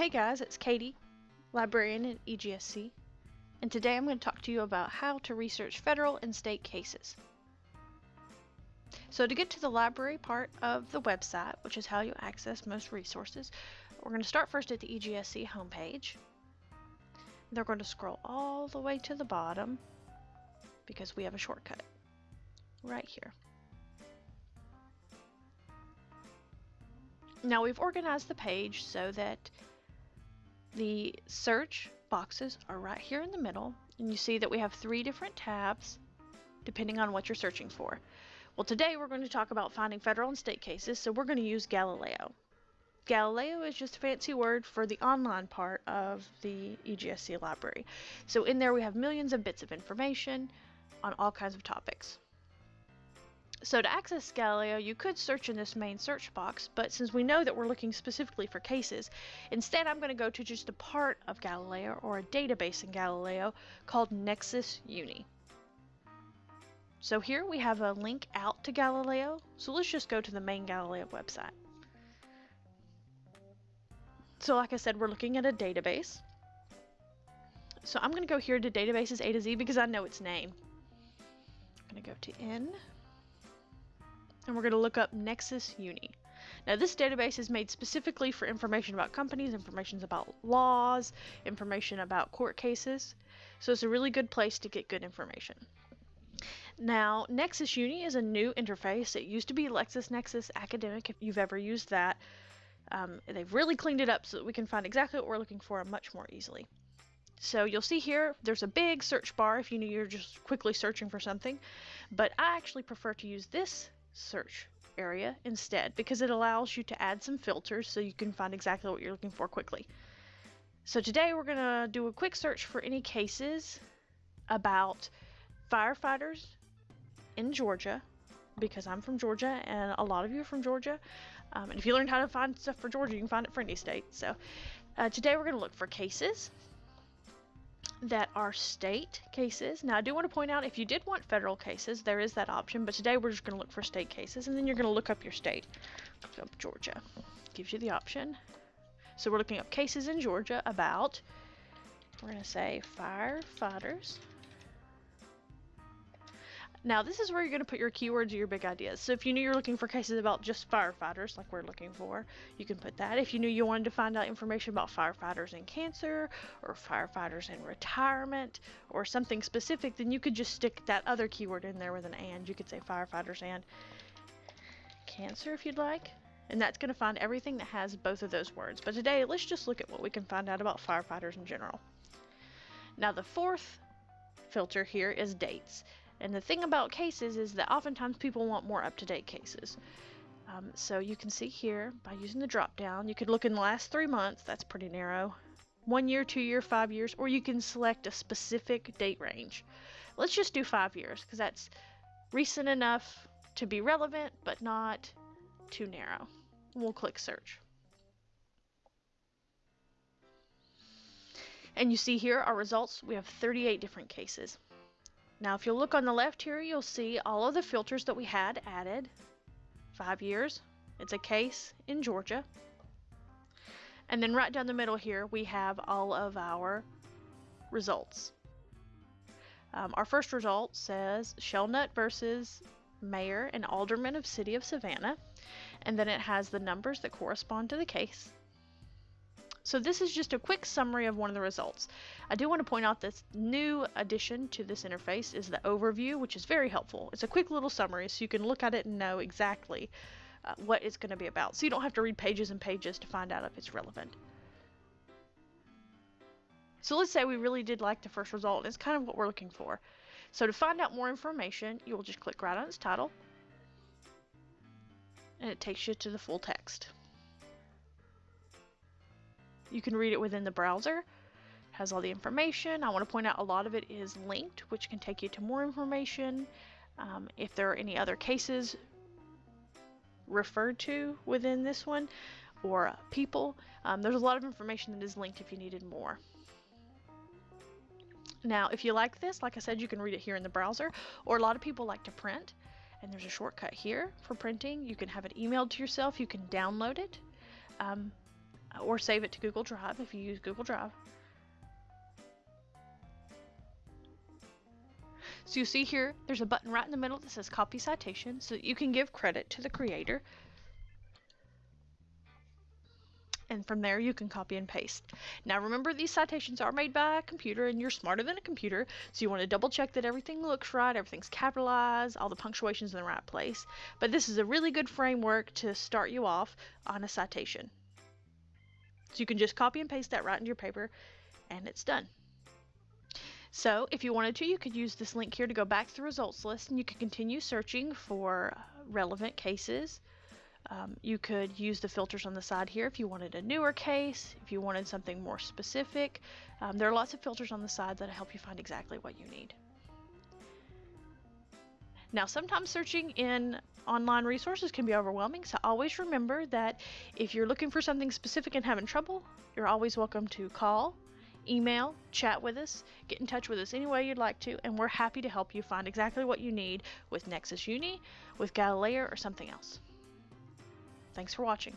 Hey guys, it's Katie, librarian at EGSC, and today I'm going to talk to you about how to research federal and state cases. So to get to the library part of the website, which is how you access most resources, we're going to start first at the EGSC homepage. They're going to scroll all the way to the bottom because we have a shortcut right here. Now we've organized the page so that the search boxes are right here in the middle, and you see that we have three different tabs depending on what you're searching for. Well, today we're going to talk about finding federal and state cases, so we're going to use Galileo. Galileo is just a fancy word for the online part of the EGSC library. So in there we have millions of bits of information on all kinds of topics. So to access Galileo, you could search in this main search box, but since we know that we're looking specifically for cases, instead I'm going to go to just a part of Galileo or a database in Galileo called Nexis Uni. So here we have a link out to Galileo, so let's just go to the main Galileo website. So like I said, we're looking at a database. So I'm going to go here to databases A to Z because I know its name. I'm going to go to N and we're going to look up Nexis Uni. Now this database is made specifically for information about companies, information about laws, information about court cases, so it's a really good place to get good information. Now Nexis Uni is a new interface. It used to be LexisNexis Academic if you've ever used that. Um, they've really cleaned it up so that we can find exactly what we're looking for much more easily. So you'll see here, there's a big search bar if you know you're just quickly searching for something, but I actually prefer to use this search area instead because it allows you to add some filters so you can find exactly what you're looking for quickly. So today we're going to do a quick search for any cases about firefighters in Georgia because I'm from Georgia and a lot of you are from Georgia. Um, and if you learned how to find stuff for Georgia, you can find it for any state. So uh, today we're going to look for cases that are state cases. Now, I do want to point out if you did want federal cases, there is that option, but today we're just going to look for state cases, and then you're going to look up your state. Look up Georgia. Gives you the option. So we're looking up cases in Georgia about, we're going to say firefighters now this is where you're going to put your keywords or your big ideas. So if you knew you're looking for cases about just firefighters, like we're looking for, you can put that. If you knew you wanted to find out information about firefighters in cancer, or firefighters in retirement, or something specific, then you could just stick that other keyword in there with an and. You could say firefighters and cancer if you'd like. And that's going to find everything that has both of those words. But today, let's just look at what we can find out about firefighters in general. Now the fourth filter here is dates. And the thing about cases is that oftentimes people want more up-to-date cases. Um, so you can see here by using the drop down, you could look in the last three months, that's pretty narrow, one year, two year, five years, or you can select a specific date range. Let's just do five years because that's recent enough to be relevant but not too narrow. We'll click search. And you see here our results, we have 38 different cases. Now if you look on the left here, you'll see all of the filters that we had added. Five years, it's a case in Georgia. And then right down the middle here, we have all of our results. Um, our first result says Shellnut versus Mayor and Alderman of City of Savannah. And then it has the numbers that correspond to the case. So this is just a quick summary of one of the results. I do want to point out this new addition to this interface is the overview, which is very helpful. It's a quick little summary so you can look at it and know exactly uh, what it's going to be about. So you don't have to read pages and pages to find out if it's relevant. So let's say we really did like the first result. It's kind of what we're looking for. So to find out more information, you will just click right on its title. And it takes you to the full text. You can read it within the browser. It has all the information. I want to point out a lot of it is linked, which can take you to more information. Um, if there are any other cases referred to within this one or uh, people, um, there's a lot of information that is linked if you needed more. Now, if you like this, like I said, you can read it here in the browser, or a lot of people like to print, and there's a shortcut here for printing. You can have it emailed to yourself, you can download it. Um, or save it to Google Drive if you use Google Drive. So you see here, there's a button right in the middle that says copy citation so that you can give credit to the creator. And from there you can copy and paste. Now remember these citations are made by a computer and you're smarter than a computer, so you want to double check that everything looks right, everything's capitalized, all the punctuation's in the right place. But this is a really good framework to start you off on a citation. So you can just copy and paste that right into your paper and it's done. So if you wanted to, you could use this link here to go back to the results list and you could continue searching for uh, relevant cases. Um, you could use the filters on the side here if you wanted a newer case, if you wanted something more specific. Um, there are lots of filters on the side that help you find exactly what you need. Now, sometimes searching in online resources can be overwhelming, so always remember that if you're looking for something specific and having trouble, you're always welcome to call, email, chat with us, get in touch with us any way you'd like to, and we're happy to help you find exactly what you need with Nexis Uni, with Galileo, or something else. Thanks for watching.